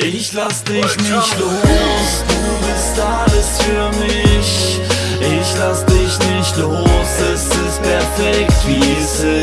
Ich lass dich nicht los, du bist alles für mich. Ich lass dich nicht los, es ist perfekt wie es ist.